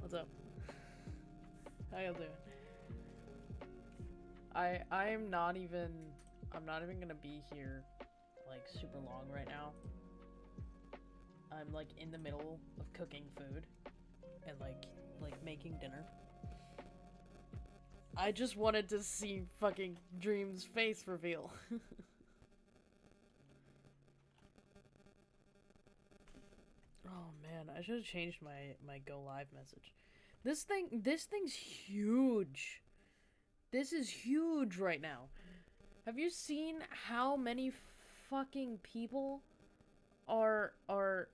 what's up? How y'all doing? I I'm not even I'm not even gonna be here like super long right now. I'm like in the middle of cooking food and like like making dinner. I just wanted to see fucking Dream's face reveal. oh man, I should have changed my my go live message. This thing this thing's huge. This is huge right now. Have you seen how many fucking people are are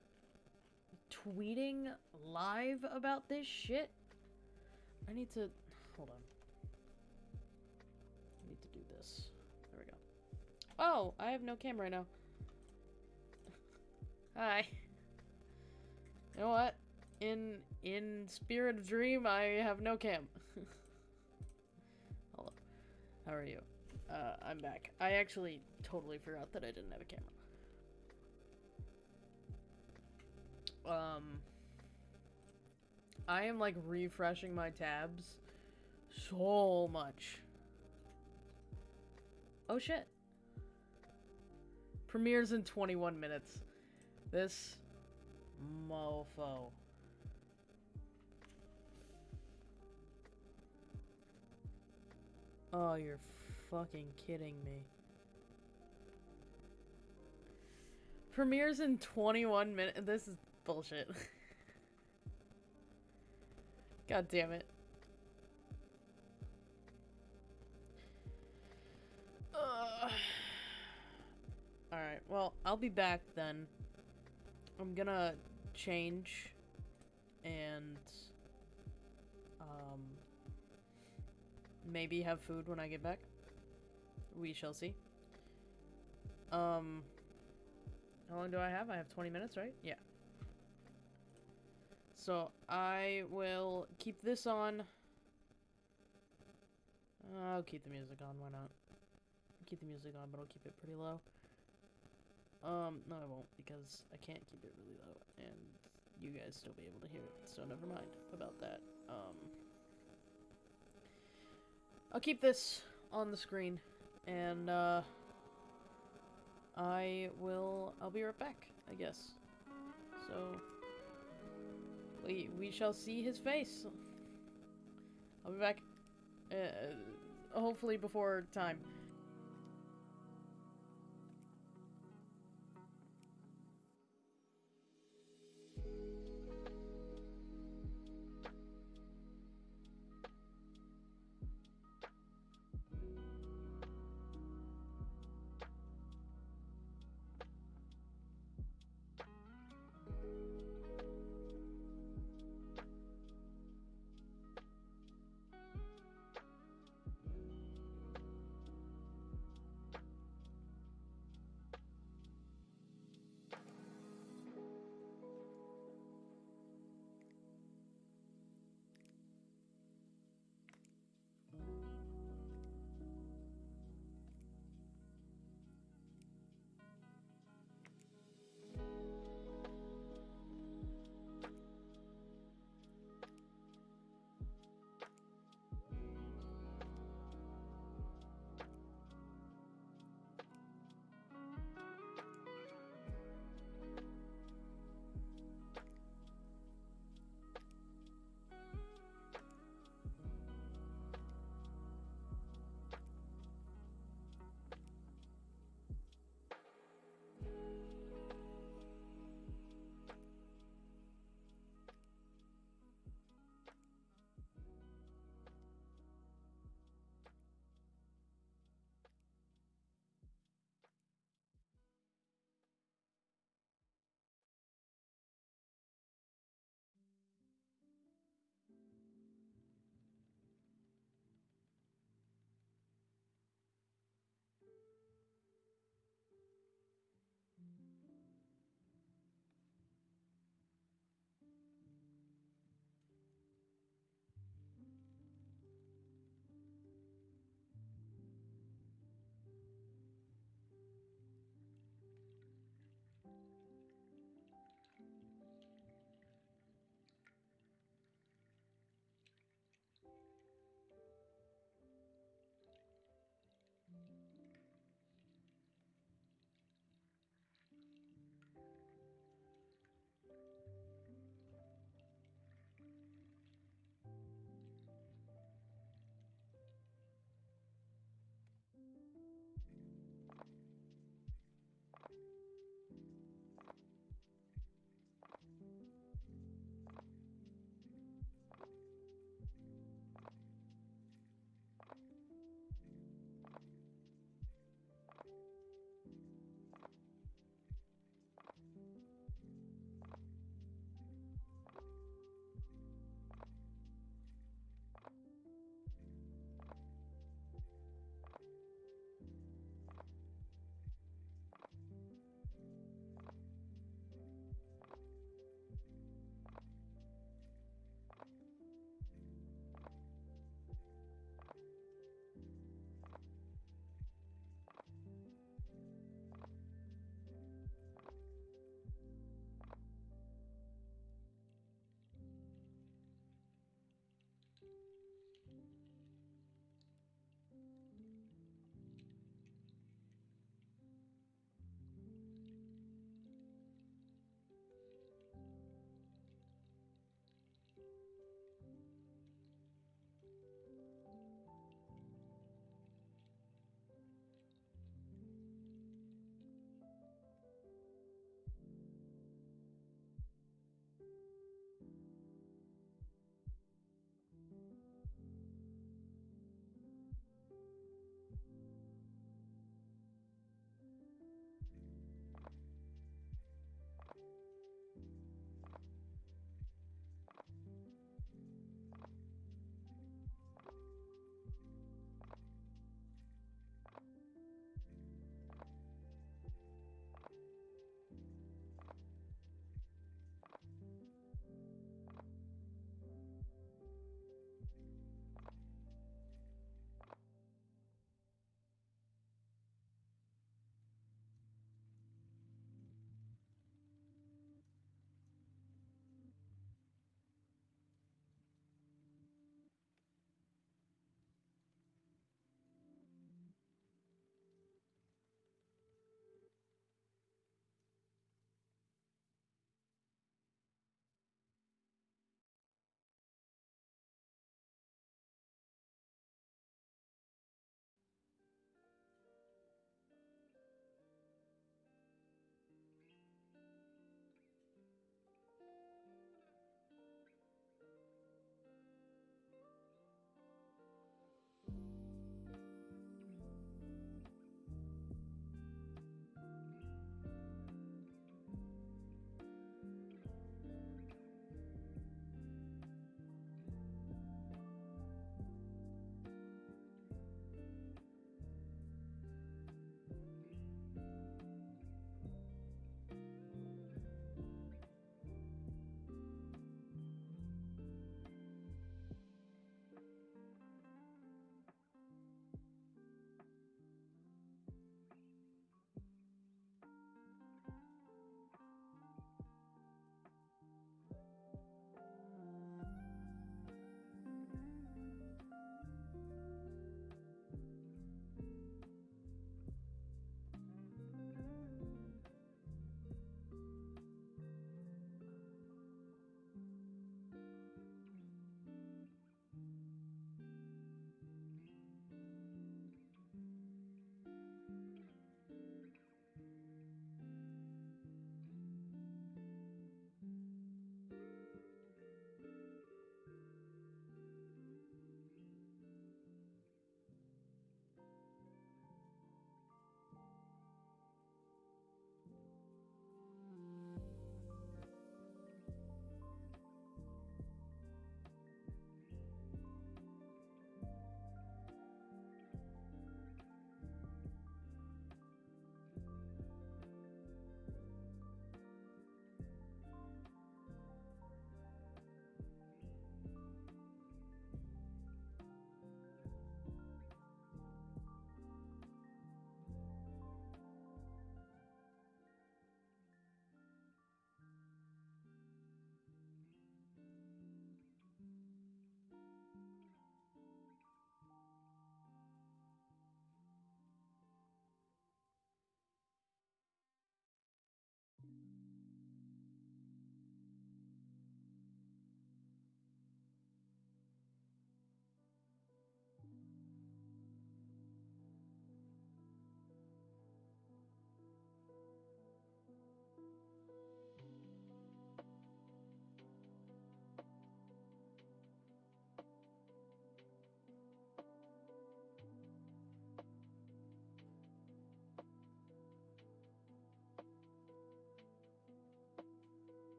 tweeting live about this shit? I need to hold on. I need to do this. There we go. Oh, I have no camera now. Hi. You know what? In in spirit of dream, I have no cam. Hello. How are you? Uh, I'm back. I actually totally forgot that I didn't have a camera. Um, I am like refreshing my tabs so much. Oh shit. Premieres in 21 minutes. This mofo. Oh, you're fucking kidding me. Premieres in 21 minutes. This is bullshit. God damn it. Alright, well, I'll be back then. I'm gonna change and um maybe have food when I get back. We shall see. Um how long do I have? I have 20 minutes, right? Yeah. So, I will keep this on. I'll keep the music on, why not? Keep the music on, but I'll keep it pretty low. Um, no I won't, because I can't keep it really low, and you guys still be able to hear it, so never mind about that. Um, I'll keep this on the screen, and, uh, I will, I'll be right back, I guess. So, we, we shall see his face. I'll be back, uh, hopefully before time.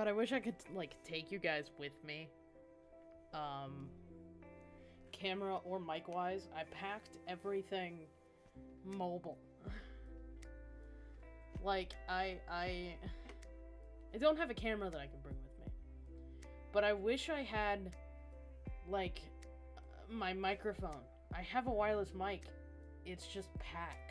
God, I wish I could like take you guys with me. Um, camera or mic wise, I packed everything mobile. like I I I don't have a camera that I can bring with me. But I wish I had like my microphone. I have a wireless mic. It's just packed.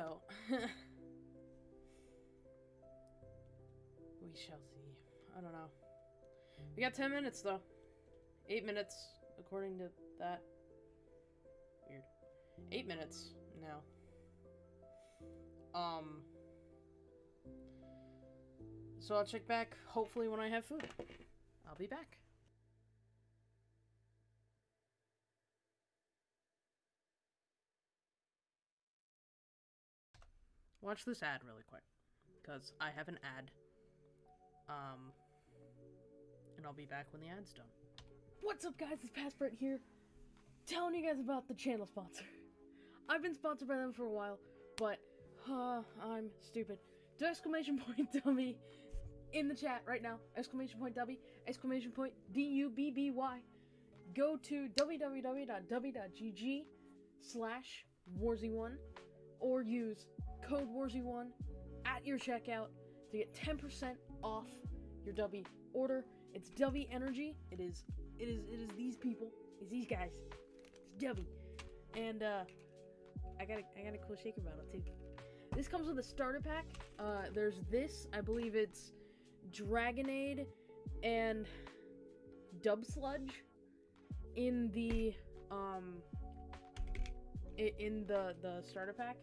So, we shall see. I don't know. We got 10 minutes though. 8 minutes, according to that. Weird. 8 minutes now. Um. So I'll check back hopefully when I have food. I'll be back. Watch this ad really quick because I have an ad. Um, and I'll be back when the ad's done. What's up, guys? It's Passport here, telling you guys about the channel sponsor. I've been sponsored by them for a while, but uh, I'm stupid. Do exclamation point dummy in the chat right now. Exclamation point dummy. Exclamation point D U B B Y. Go to www.dubby.gg slash warzy1 or use code warzy1 at your checkout to get 10% off your Dubby order. It's Dubby Energy. It is it is it is these people. It's these guys. It's Dubby. And uh I got a, I got a cool shaker bottle too. This comes with a starter pack. Uh there's this, I believe it's Dragonade and Dub Sludge in the um in the the starter pack.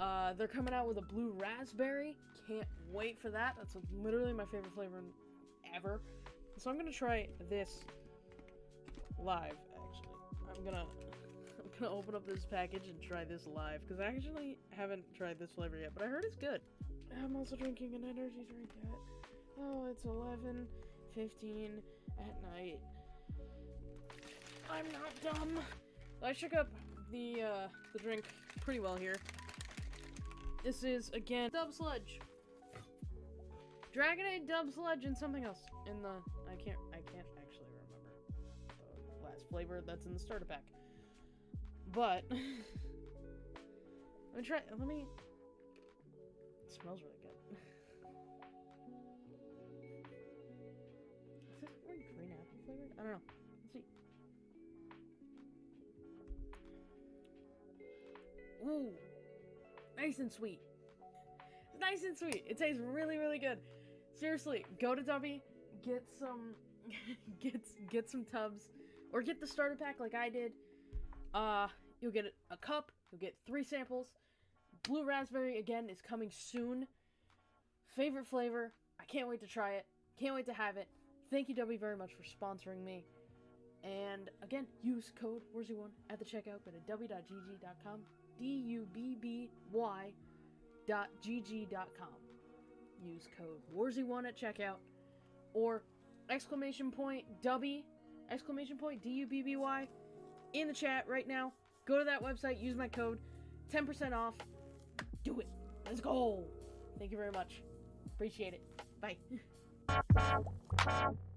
Uh, they're coming out with a blue raspberry. Can't wait for that. That's literally my favorite flavor ever. So I'm gonna try this live. Actually, I'm gonna I'm gonna open up this package and try this live because I actually haven't tried this flavor yet, but I heard it's good. I'm also drinking an energy drink at oh, it's 11, 15 at night. I'm not dumb. I shook up the uh, the drink pretty well here. This is again Dub Sludge. Dragonade, Dub Sludge, and something else in the I can't I can't actually remember the last flavor that's in the starter pack. But let me try. Let me. It smells really good. Is this more green apple flavored? I don't know. Let's see. Ooh, nice and sweet. It's nice and sweet. It tastes really, really good. Seriously, go to Dubby, get some, get get some tubs, or get the starter pack like I did. Uh, you'll get a cup. You'll get three samples. Blue raspberry again is coming soon. Favorite flavor. I can't wait to try it. Can't wait to have it. Thank you, Dubby, very much for sponsoring me. And again, use code WARZY1 at the checkout. Go to w.gg.com. D U B B Y dot gg dot com. Use code WARZY1 at checkout. Or exclamation point W, exclamation point D U B B Y in the chat right now. Go to that website, use my code. 10% off. Do it. Let's go. Thank you very much. Appreciate it. Bye.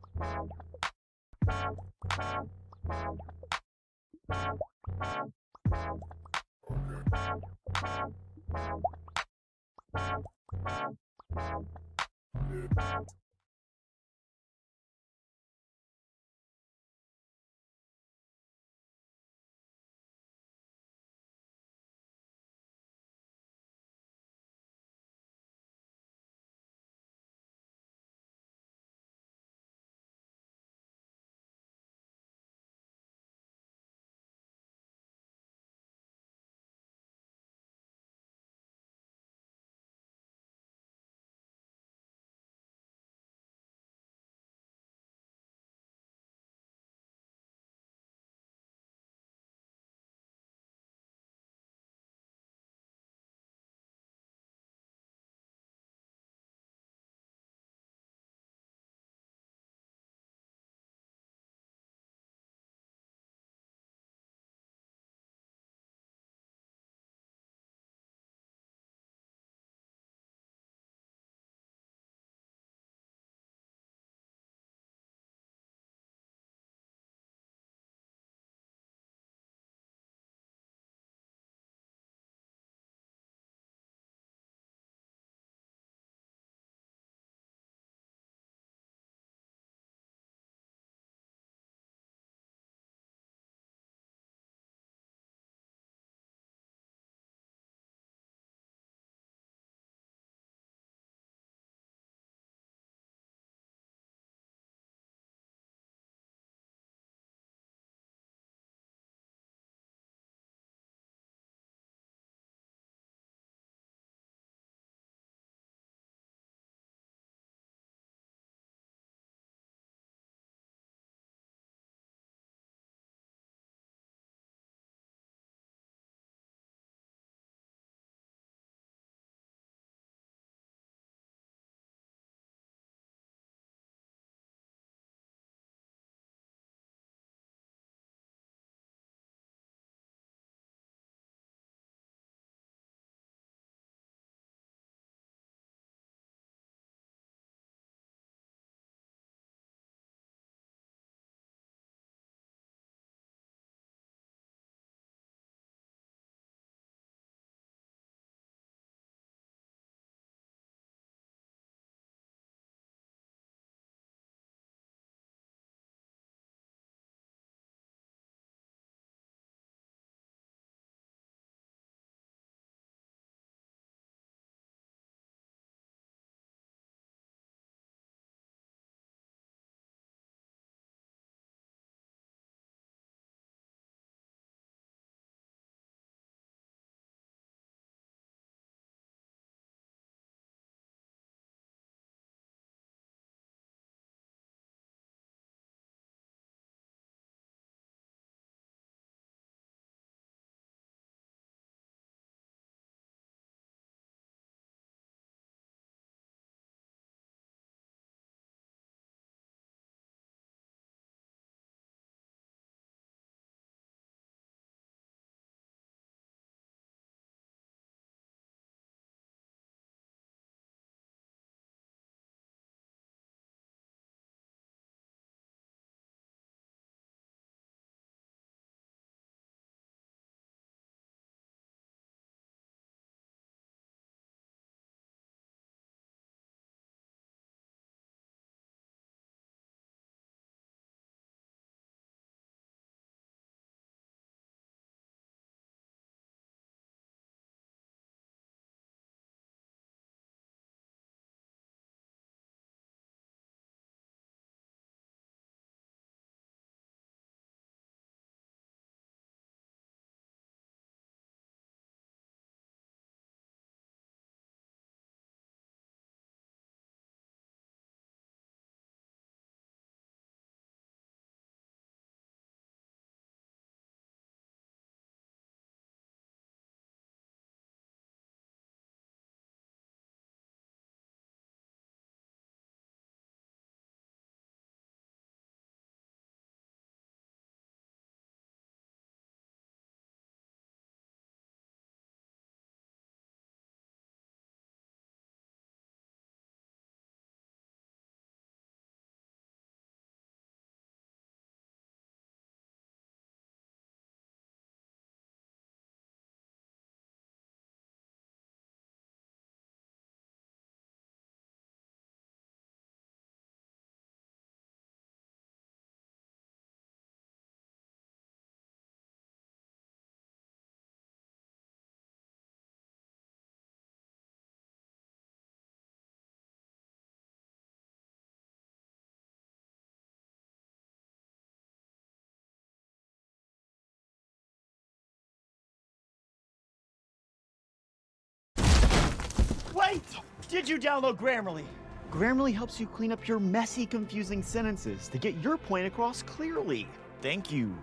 right! Did you download Grammarly? Grammarly helps you clean up your messy, confusing sentences to get your point across clearly. Thank you.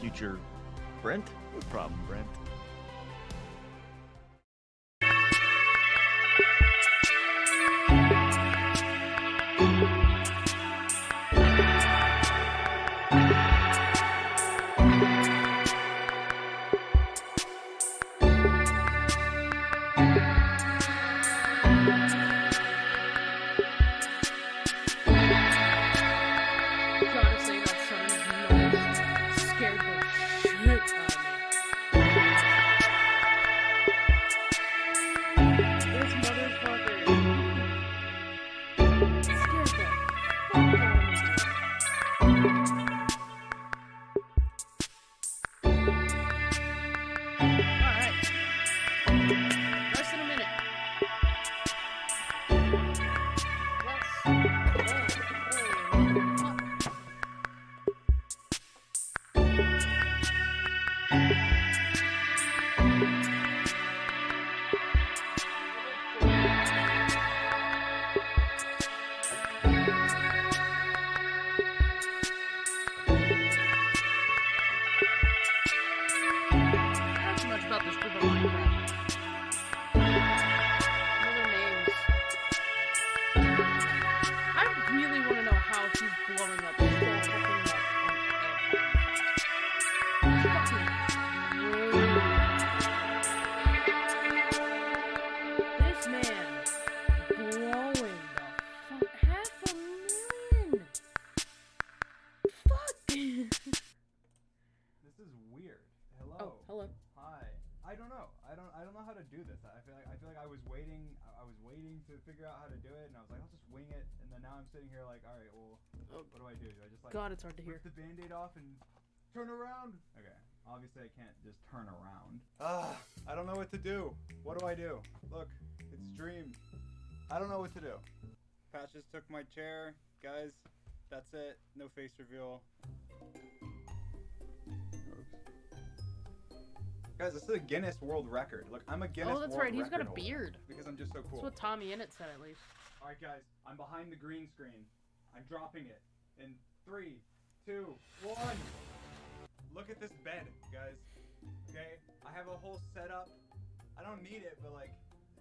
Future Brent? No problem, Brent. Sitting here like, all right, well, Oh. what do I do? Do I just like God, it's hard to hear. rip the band-aid off and turn around? Okay. Obviously, I can't just turn around. Ah, I don't know what to do. What do I do? Look, it's Dream. I don't know what to do. Patch just took my chair, guys. That's it. No face reveal. Guys, this is a Guinness World Record. Look, I'm a Guinness oh, that's World right. He's got a beard. Because I'm just so cool. That's what Tommy Innit said, at least. All right, guys, I'm behind the green screen. I'm dropping it in three, two, one. Look at this bed, guys. Okay, I have a whole setup. I don't need it, but like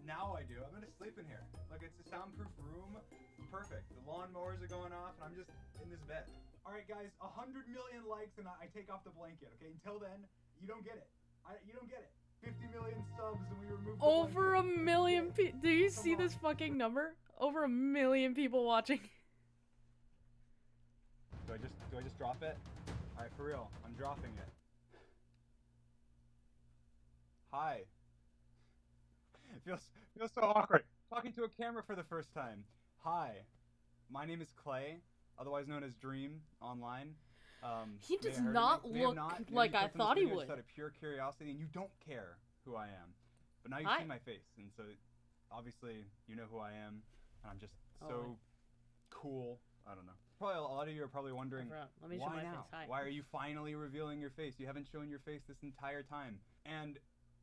now I do. I'm gonna sleep in here. Like it's a soundproof room. Perfect. The lawnmowers are going off, and I'm just in this bed. All right, guys, a hundred million likes, and I, I take off the blanket. Okay, until then, you don't get it. I, you don't get it. 50 million subs, and we remove. Over a million people. Do you Come see on. this fucking number? Over a million people watching. Do I just do I just drop it? All right, for real, I'm dropping it. Hi. It feels feels so awkward talking to a camera for the first time. Hi, my name is Clay, otherwise known as Dream online. Um, He does have heard of not me, may have look not, like I clicked on this thought he just would. Out of pure curiosity, and you don't care who I am, but now you see my face, and so obviously you know who I am, and I'm just Oh, so I- cool. I don't know. Probably a lot of you are probably wondering. Let me show why my now? face. Hi. Why are you finally revealing your face? You haven't shown your face this entire time. And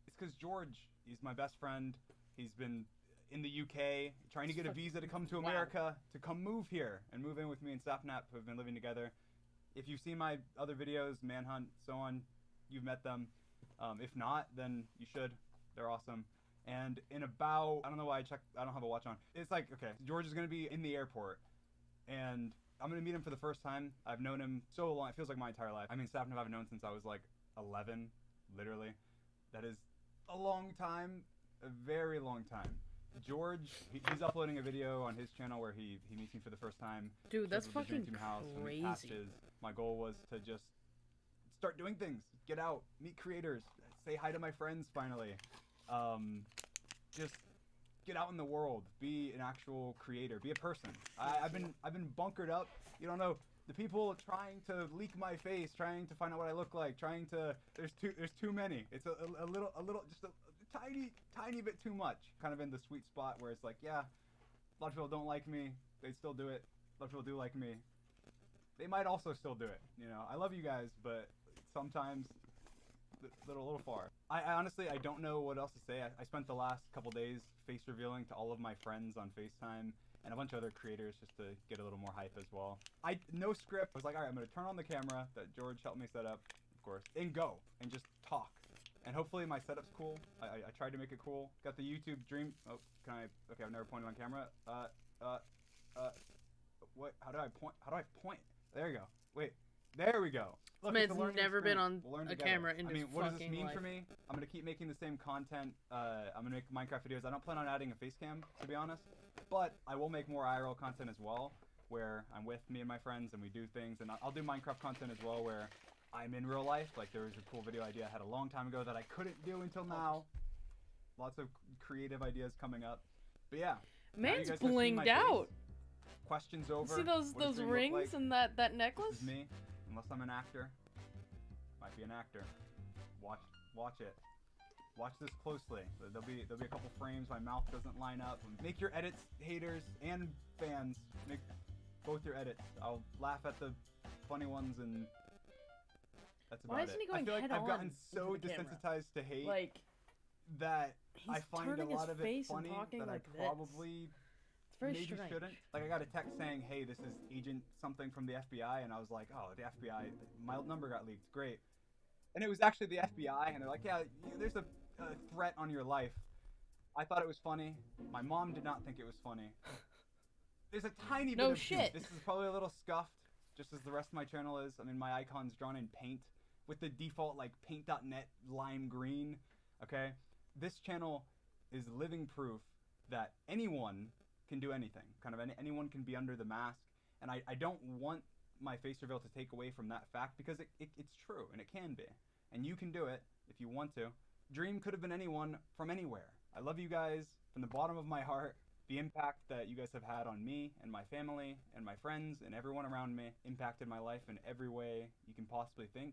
it's because George, he's my best friend. He's been in the UK trying to get a visa to come to wow. America to come move here and move in with me and Sapnap, who have been living together. If you've seen my other videos, Manhunt, so on, you've met them. Um, if not, then you should. They're awesome. And in about, I don't know why I checked, I don't have a watch on. It's like, okay, George is going to be in the airport and I'm gonna meet him for the first time. I've known him so long; it feels like my entire life. I mean, Sapnap I've known since I was like 11, literally. That is a long time, a very long time. George, he, he's uploading a video on his channel where he he meets me for the first time. Dude, that's shows up at the Dream fucking house crazy. My goal was to just start doing things, get out, meet creators, say hi to my friends finally. Um, just get out in the world, be an actual creator, be a person. I, I've been I've been bunkered up. You don't know the people trying to leak my face, trying to find out what I look like, trying to. There's too there's too many. It's a, a, a little a little just a, a tiny tiny bit too much. Kind of in the sweet spot where it's like yeah, a lot of people don't like me. They still do it. A lot of people do like me. They might also still do it. You know, I love you guys, but sometimes a little, little far. I, I honestly, I don't know what else to say. I, I spent the last couple days face revealing to all of my friends on FaceTime and a bunch of other creators just to get a little more hype as well. I no script. I was like, all right, I'm gonna turn on the camera that George helped me set up, of course, and go and just talk. And hopefully my setup's cool. I, I, I tried to make it cool. Got the YouTube Dream. Oh, can I? Okay, I've never pointed on camera. Uh, uh, uh. What? How do I point? How do I point? There you go. Wait. There we go. Look, man's it's a learning never been on We'll learn a together. camera in I his mean, what does this fucking mean for me? I'm gonna keep making the same content. Uh, I'm gonna make Minecraft videos. I don't plan on adding a face cam, to be honest. But I will make more IRL content as well, where I'm with me and my friends and we do things. And I'll- I'll do Minecraft content as well, where I'm in real life. Like there was a cool video idea I had a long time ago that I couldn't do until now. Lots of creative ideas coming up. But yeah, now you Man's guys have blinged face. out. Questions over. See those What those rings like? and that that This necklace? is me, unless I'm an actor. Might be an actor. Watch, watch it. Watch this closely. There'll be there'll be a couple frames. My mouth doesn't line up. Make your edits, haters and fans. Make both your edits. I'll laugh at the funny ones and that's about Why it. isn't he I going feel like I've gotten so into the camera? desensitized to hate Like that he's I find a turning lot his of it face funny talking that like I probably this. Very maybe strange. shouldn't. Like I got a text saying, "Hey, this is Agent something from the FBI," and I was like, "Oh, the FBI, my number got leaked. Great." And it was actually the FBI, and they're like, "Yeah, you, there's a, a threat on your life." I thought it was funny. My mom did not think it was funny. There's a tiny No bit of shit. This is probably a little scuffed, just as the rest of my channel is. I mean, my icon's drawn in paint with the default like paint.net lime green. Okay, this channel is living proof that anyone can do anything. Kind of any, anyone can be under the mask, and I, I don't want my face reveal to take away from that fact because it, it, it's true and it can be, and you can do it if you want to. Dream could have been anyone from anywhere. I love you guys from the bottom of my heart. The impact that you guys have had on me and my family and my friends and everyone around me impacted my life in every way you can possibly think.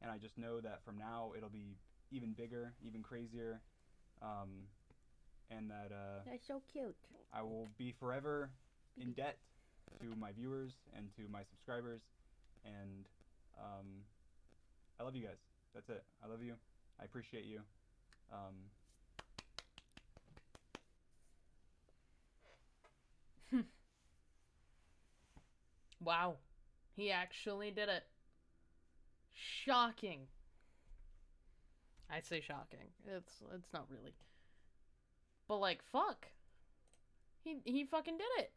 And I just know that from now it'll be even bigger, even crazier, um, and that uh, That's so cute. I will be forever in debt to my viewers and to my subscribers. And um, I love you guys. That's it. I love you. I appreciate you. Um, Wow. He actually did it. Shocking. I say shocking. It's it's not really. But like fuck. He he fucking did it.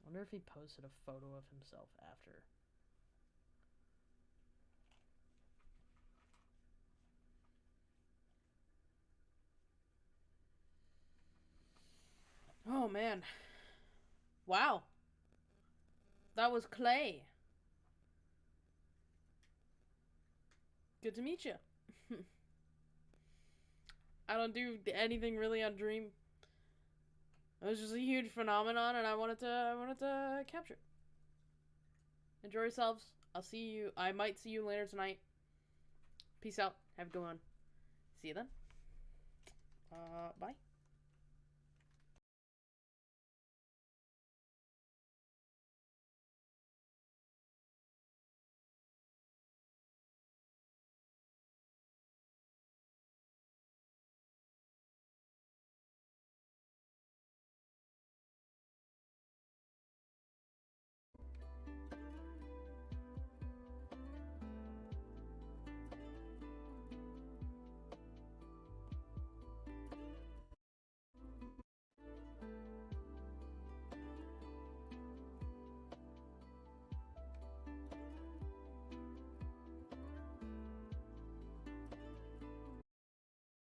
I wonder if he posted a photo of himself after. Oh man. Wow. That was Clay. Good to meet you. I don't do anything really on Dream. It was just a huge phenomenon, and I wanted to I wanted to capture. Enjoy yourselves. I'll see you. I might see you later tonight. Peace out. Have a good one. See you then. Uh, bye.